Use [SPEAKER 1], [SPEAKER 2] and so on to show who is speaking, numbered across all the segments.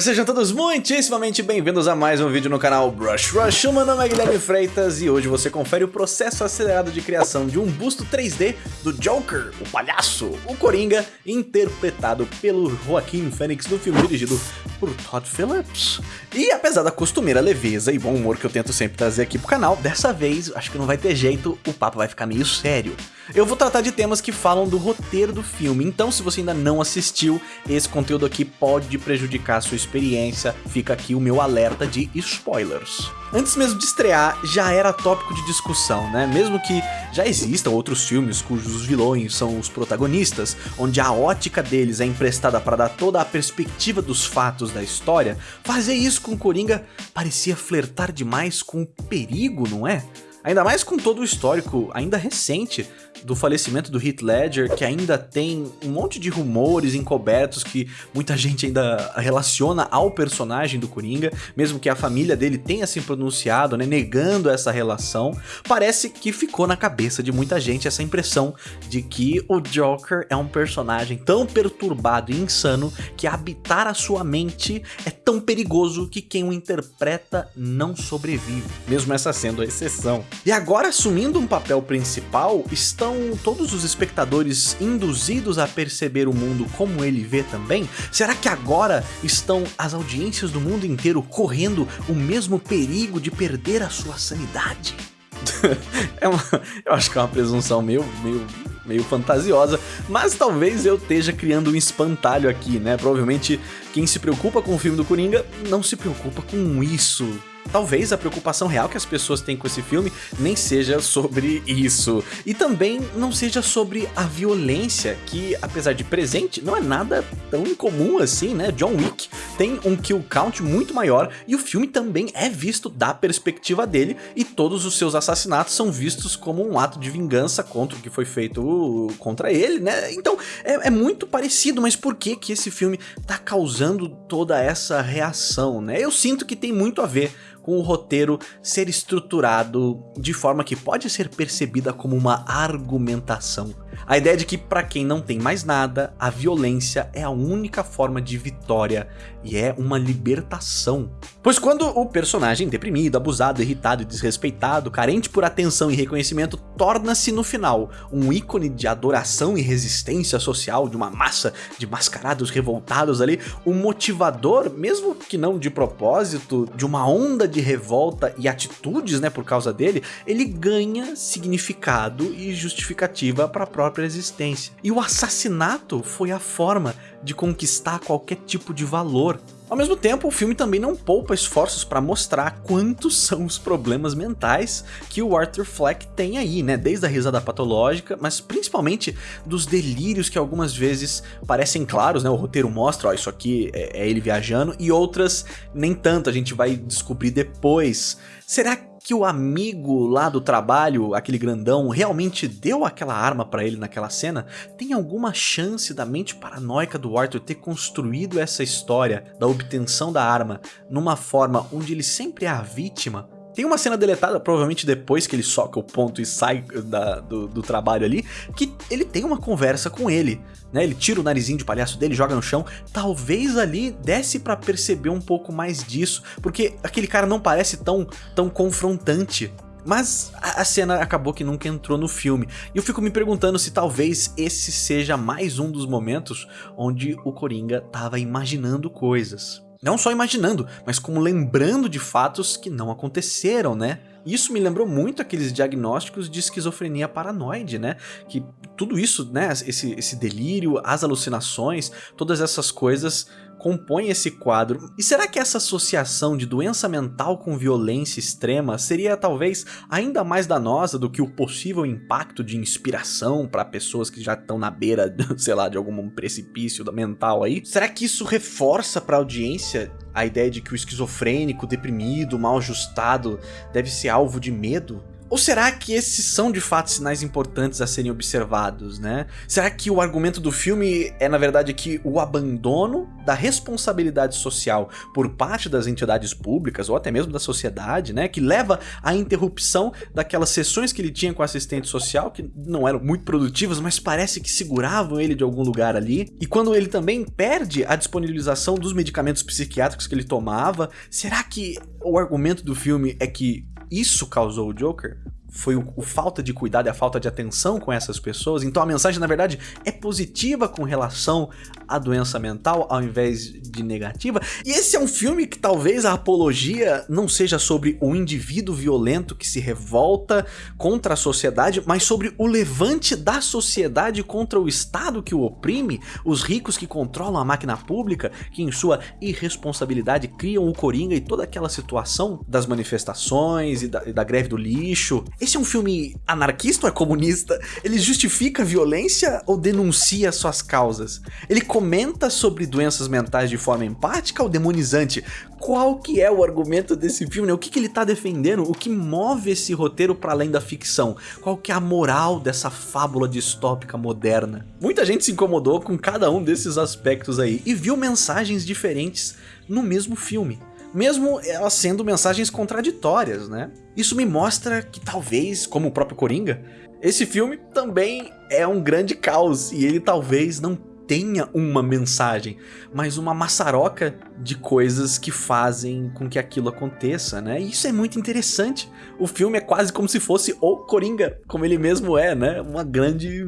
[SPEAKER 1] Sejam todos muitíssimamente bem-vindos a mais um vídeo no canal Brush Rush. O meu nome é Guilherme Freitas e hoje você confere o processo acelerado de criação de um busto 3D do Joker, o palhaço, o Coringa, interpretado pelo Joaquim Phoenix no filme dirigido por Todd Phillips. E apesar da costumeira leveza e bom humor que eu tento sempre trazer aqui pro canal, dessa vez acho que não vai ter jeito, o papo vai ficar meio sério. Eu vou tratar de temas que falam do roteiro do filme, então se você ainda não assistiu, esse conteúdo aqui pode prejudicar a sua experiência, fica aqui o meu alerta de spoilers. Antes mesmo de estrear, já era tópico de discussão, né? Mesmo que já existam outros filmes cujos vilões são os protagonistas, onde a ótica deles é emprestada para dar toda a perspectiva dos fatos da história, fazer isso com Coringa parecia flertar demais com o perigo, não é? Ainda mais com todo o histórico ainda recente do falecimento do Heath Ledger, que ainda tem um monte de rumores encobertos que muita gente ainda relaciona ao personagem do Coringa, mesmo que a família dele tenha se pronunciado, né, negando essa relação, parece que ficou na cabeça de muita gente essa impressão de que o Joker é um personagem tão perturbado e insano que habitar a sua mente é tão perigoso que quem o interpreta não sobrevive, mesmo essa sendo a exceção. E agora, assumindo um papel principal, estão todos os espectadores induzidos a perceber o mundo como ele vê também? Será que agora estão as audiências do mundo inteiro correndo o mesmo perigo de perder a sua sanidade? é uma, eu acho que é uma presunção meio, meio meio fantasiosa, mas talvez eu esteja criando um espantalho aqui, né? Provavelmente quem se preocupa com o filme do Coringa não se preocupa com isso talvez a preocupação real que as pessoas têm com esse filme nem seja sobre isso. E também não seja sobre a violência, que apesar de presente, não é nada tão incomum assim, né? John Wick tem um kill count muito maior e o filme também é visto da perspectiva dele e todos os seus assassinatos são vistos como um ato de vingança contra o que foi feito contra ele, né? Então é, é muito parecido, mas por que que esse filme tá causando toda essa reação, né? Eu sinto que tem muito a ver com o roteiro ser estruturado de forma que pode ser percebida como uma argumentação. A ideia de que para quem não tem mais nada, a violência é a única forma de vitória e é uma libertação. Pois quando o personagem deprimido, abusado, irritado e desrespeitado, carente por atenção e reconhecimento, torna-se no final um ícone de adoração e resistência social de uma massa de mascarados revoltados ali, o motivador, mesmo que não de propósito, de uma onda de revolta e atitudes, né, por causa dele, ele ganha significado e justificativa para a própria existência. E o assassinato foi a forma de conquistar qualquer tipo de valor. Ao mesmo tempo, o filme também não poupa esforços para mostrar quantos são os problemas mentais que o Arthur Fleck tem aí, né? Desde a risada patológica, mas principalmente dos delírios que algumas vezes parecem claros, né? O roteiro mostra, ó, isso aqui é, é ele viajando, e outras nem tanto, a gente vai descobrir depois. Será que o amigo lá do trabalho, aquele grandão, realmente deu aquela arma para ele naquela cena? Tem alguma chance da mente paranoica do Arthur ter construído essa história da obtenção da arma numa forma onde ele sempre é a vítima? Tem uma cena deletada, provavelmente depois que ele soca o ponto e sai da, do, do, trabalho ali, que ele tem uma conversa com ele, né? Ele tira o narizinho de palhaço dele, joga no chão. Talvez ali desse para perceber um pouco mais disso, porque aquele cara não parece tão, tão confrontante. Mas a, cena acabou que nunca entrou no filme. E eu fico me perguntando se talvez esse seja mais um dos momentos onde o Coringa tava imaginando coisas. Não só imaginando, mas como lembrando de fatos que não aconteceram, né? Isso me lembrou muito aqueles diagnósticos de esquizofrenia paranoide, né? Que tudo isso, né? Esse, esse delírio, as alucinações, todas essas coisas compõem esse quadro. E será que essa associação de doença mental com violência extrema seria talvez ainda mais danosa do que o possível impacto de inspiração para pessoas que já estão na beira, sei lá, de algum precipício mental aí? Será que isso reforça para a audiência a ideia de que o esquizofrênico, deprimido, mal ajustado deve ser alvo de medo? Ou será que esses são de fato sinais importantes a serem observados, né? Será que o argumento do filme é na verdade que o abandono da responsabilidade social por parte das entidades públicas ou até mesmo da sociedade, né, que leva à interrupção daquelas sessões que ele tinha com assistente social que não eram muito produtivas, mas parece que seguravam ele de algum lugar ali. E quando ele também perde a disponibilização dos medicamentos psiquiátricos que ele tomava, será que o argumento do filme é que isso causou o Joker? Foi o, o, falta de cuidado e a falta de atenção com essas pessoas. Então a mensagem, na verdade, é positiva com relação à doença mental, ao invés de negativa. E esse é um filme que talvez a apologia não seja sobre o indivíduo violento que se revolta contra a sociedade, mas sobre o levante da sociedade contra o Estado que o oprime, os ricos que controlam a máquina pública, que em sua irresponsabilidade criam o Coringa e toda aquela situação das manifestações e da, e da greve do lixo. Esse é um filme anarquista ou é comunista? Ele justifica a violência ou denuncia suas causas? Ele comenta sobre doenças mentais de forma empática ou demonizante? Qual que é o argumento desse filme? Né? O que, que ele tá defendendo? O que move esse roteiro para além da ficção? Qual que é a moral dessa fábula distópica moderna? Muita gente se incomodou com cada um desses aspectos aí e viu mensagens diferentes no mesmo filme mesmo elas sendo mensagens contraditórias, né? Isso me mostra que talvez, como o próprio Coringa, esse filme também é um grande caos e ele talvez não tenha uma mensagem, mas uma maçaroca de coisas que fazem com que aquilo aconteça, né? E isso é muito interessante. O filme é quase como se fosse o Coringa, como ele mesmo é, né? Uma grande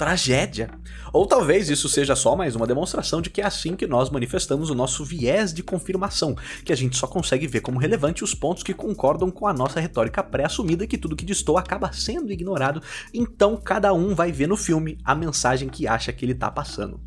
[SPEAKER 1] tragédia. Ou talvez isso seja só mais uma demonstração de que é assim que nós manifestamos o nosso viés de confirmação, que a gente só consegue ver como relevante os pontos que concordam com a nossa retórica pré-assumida que tudo que distou acaba sendo ignorado, então cada um vai ver no filme a mensagem que acha que ele tá passando.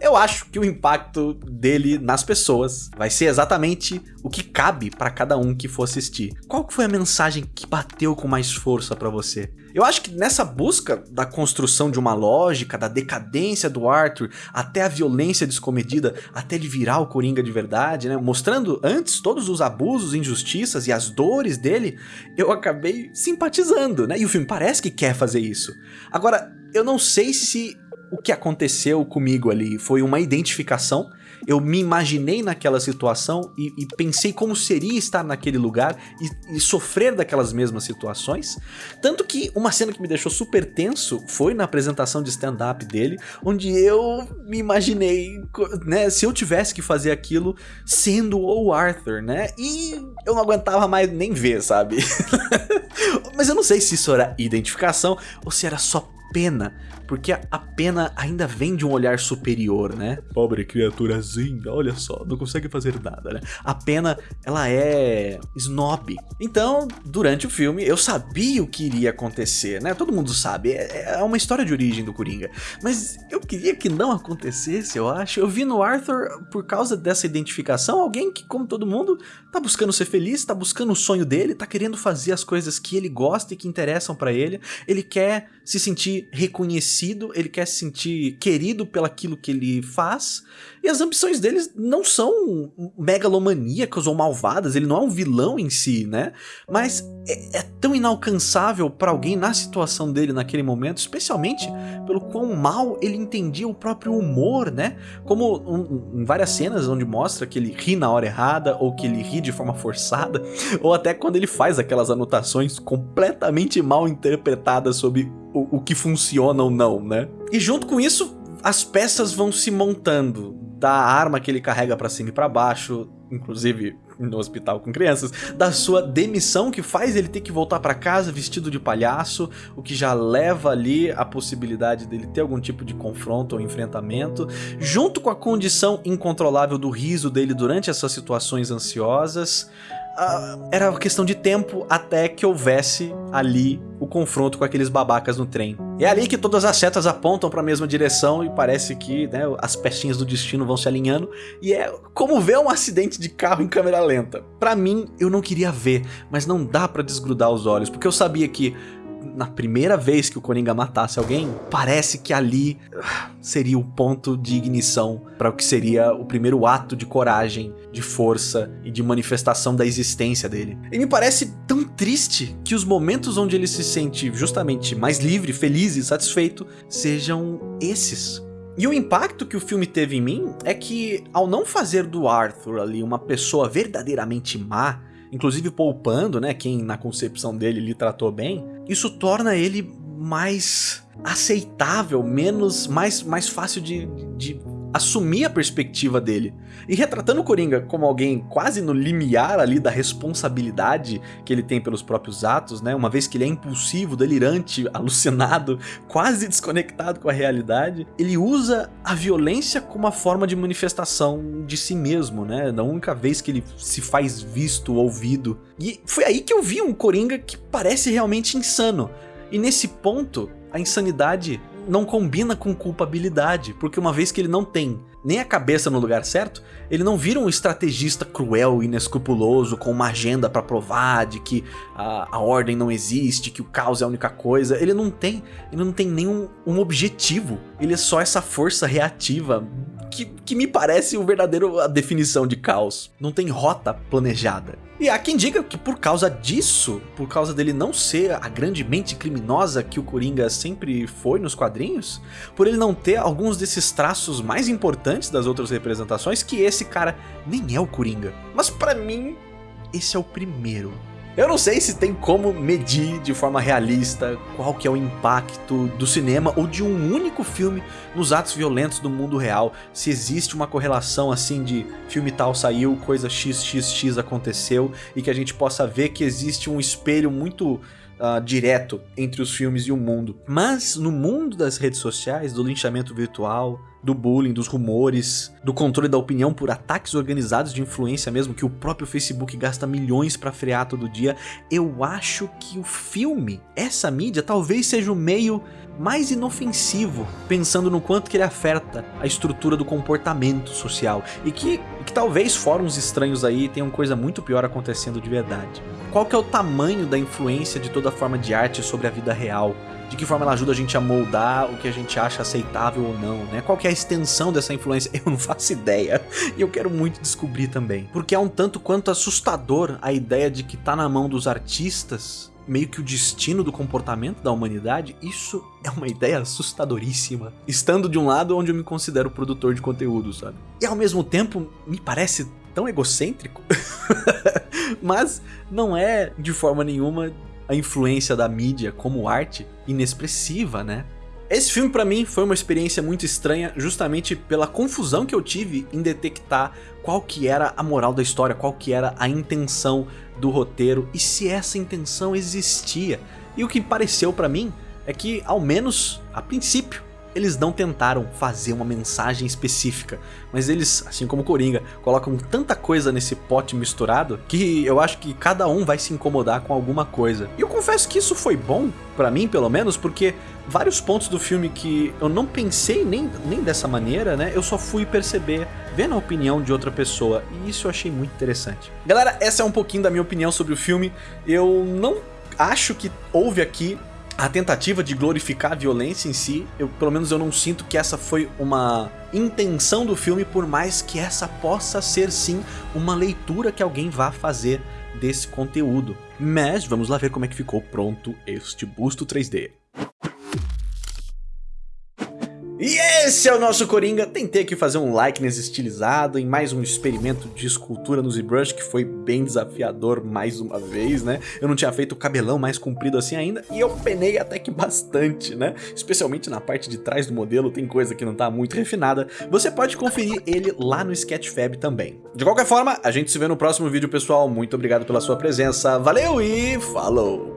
[SPEAKER 1] Eu acho que o impacto dele nas pessoas vai ser exatamente o que cabe para cada um que for assistir. Qual foi a mensagem que bateu com mais força para você? Eu acho que nessa busca da construção de uma lógica, da decadência do Arthur, até a violência descomedida, até ele virar o Coringa de verdade, né? Mostrando antes todos os abusos, injustiças e as dores dele, eu acabei simpatizando, né? E o filme parece que quer fazer isso. Agora, eu não sei se o que aconteceu comigo ali foi uma identificação. Eu me imaginei naquela situação e, e pensei como seria estar naquele lugar e, e, sofrer daquelas mesmas situações. Tanto que uma cena que me deixou super tenso foi na apresentação de stand-up dele, onde eu me imaginei, né, se eu tivesse que fazer aquilo sendo o Arthur, né? E eu não aguentava mais nem ver, sabe? Mas eu não sei se isso era identificação ou se era só pena, porque a pena ainda vem de um olhar superior, né? Pobre criaturazinha, olha só, não consegue fazer nada, né? A pena, ela é snob. Então, durante o filme, eu sabia o que iria acontecer, né? Todo mundo sabe, é, é uma história de origem do Coringa. Mas eu queria que não acontecesse, eu acho. Eu vi no Arthur, por causa dessa identificação, alguém que, como todo mundo, tá buscando ser feliz, tá buscando o sonho dele, tá querendo fazer as coisas que ele gosta e que interessam para ele. Ele quer se sentir reconhecido, ele quer se sentir querido pelaquilo que ele faz, e as ambições deles não são megalomaníacas ou malvadas, ele não é um vilão em si, né? Mas é, é tão inalcançável para alguém na situação dele naquele momento, especialmente pelo quão mal ele entendia o próprio humor, né? Como um, em várias cenas onde mostra que ele ri na hora errada, ou que ele ri de forma forçada, ou até quando ele faz aquelas anotações completamente mal interpretadas sobre o, o que funciona ou não, né? E junto com isso, as peças vão se montando da arma que ele carrega para cima e para baixo, inclusive no hospital com crianças, da sua demissão que faz ele ter que voltar para casa vestido de palhaço, o que já leva ali a possibilidade dele ter algum tipo de confronto ou enfrentamento, junto com a condição incontrolável do riso dele durante essas situações ansiosas, uh, era questão de tempo até que houvesse ali o confronto com aqueles babacas no trem. É ali que todas as setas apontam para a mesma direção e parece que né, as pecinhas do destino vão se alinhando e é como ver um acidente de carro em câmera lenta. Para mim, eu não queria ver, mas não dá para desgrudar os olhos, porque eu sabia que na primeira vez que o Coringa matasse alguém, parece que ali ah, seria o ponto de ignição para o que seria o primeiro ato de coragem, de força e de manifestação da existência dele. E me parece tão triste que os momentos onde ele se sente justamente mais livre, feliz e satisfeito sejam esses. E o impacto que o filme teve em mim é que, ao não fazer do Arthur ali uma pessoa verdadeiramente má, inclusive poupando, né, quem na concepção dele lhe tratou bem, isso torna ele mais aceitável, menos mais, mais fácil de, de assumir a perspectiva dele. E retratando o Coringa como alguém quase no limiar ali da responsabilidade que ele tem pelos próprios atos, né? Uma vez que ele é impulsivo, delirante, alucinado, quase desconectado com a realidade, ele usa a violência como uma forma de manifestação de si mesmo, né? Da única vez que ele se faz visto, ouvido. E foi aí que eu vi um Coringa que parece realmente insano. E nesse ponto, a insanidade não combina com culpabilidade, porque uma vez que ele não tem nem a cabeça no lugar certo, ele não vira um estrategista cruel e inescrupuloso com uma agenda para provar de que a, a, ordem não existe, que o caos é a única coisa. Ele não tem, ele não tem nenhum um objetivo. Ele é só essa força reativa que, que me parece o verdadeiro a definição de caos. Não tem rota planejada. E há quem diga que por causa disso, por causa dele não ser a grande mente criminosa que o Coringa sempre foi nos quadrinhos, por ele não ter alguns desses traços mais importantes das outras representações, que esse cara nem é o Coringa. Mas para mim, esse é o primeiro eu não sei se tem como medir de forma realista qual que é o impacto do cinema ou de um único filme nos atos violentos do mundo real. Se existe uma correlação assim de filme tal saiu, coisa xxx aconteceu e que a gente possa ver que existe um espelho muito uh, direto entre os filmes e o mundo. Mas no mundo das redes sociais, do linchamento virtual, do bullying, dos rumores, do controle da opinião por ataques organizados de influência mesmo, que o próprio Facebook gasta milhões para frear todo dia, eu acho que o filme, essa mídia, talvez seja o meio mais inofensivo, pensando no quanto que ele afeta a estrutura do comportamento social e que, que talvez fóruns estranhos aí tenham coisa muito pior acontecendo de verdade. Qual que é o tamanho da influência de toda forma de arte sobre a vida real? De que forma ela ajuda a gente a moldar o que a gente acha aceitável ou não, né? Qual que é a extensão dessa influência? Eu não faço ideia e eu quero muito descobrir também. Porque é um tanto quanto assustador a ideia de que tá na mão dos artistas meio que o destino do comportamento da humanidade, isso é uma ideia assustadoríssima. Estando de um lado onde eu me considero produtor de conteúdo, sabe? E ao mesmo tempo, me parece tão egocêntrico, mas não é de forma nenhuma a influência da mídia como arte inexpressiva, né? Esse filme para mim foi uma experiência muito estranha justamente pela confusão que eu tive em detectar qual que era a moral da história, qual que era a intenção do roteiro e se essa intenção existia. E o que pareceu para mim é que, ao menos a princípio, eles não tentaram fazer uma mensagem específica, mas eles, assim como Coringa, colocam tanta coisa nesse pote misturado que eu acho que cada um vai se incomodar com alguma coisa. E eu confesso que isso foi bom, para mim pelo menos, porque vários pontos do filme que eu não pensei nem, nem dessa maneira, né, eu só fui perceber vendo a opinião de outra pessoa, e isso eu achei muito interessante. Galera, essa é um pouquinho da minha opinião sobre o filme, eu não acho que houve aqui a tentativa de glorificar a violência em si, eu, pelo menos eu não sinto que essa foi uma intenção do filme, por mais que essa possa ser sim uma leitura que alguém vá fazer desse conteúdo. Mas vamos lá ver como é que ficou pronto este busto 3D. Esse é o nosso Coringa. Tentei aqui fazer um like nesse estilizado em mais um experimento de escultura no ZBrush que foi bem desafiador mais uma vez, né? Eu não tinha feito o cabelão mais comprido assim ainda e eu penei até que bastante, né? Especialmente na parte de trás do modelo, tem coisa que não tá muito refinada. Você pode conferir ele lá no Sketchfab também. De qualquer forma, a gente se vê no próximo vídeo, pessoal. Muito obrigado pela sua presença. Valeu e falou!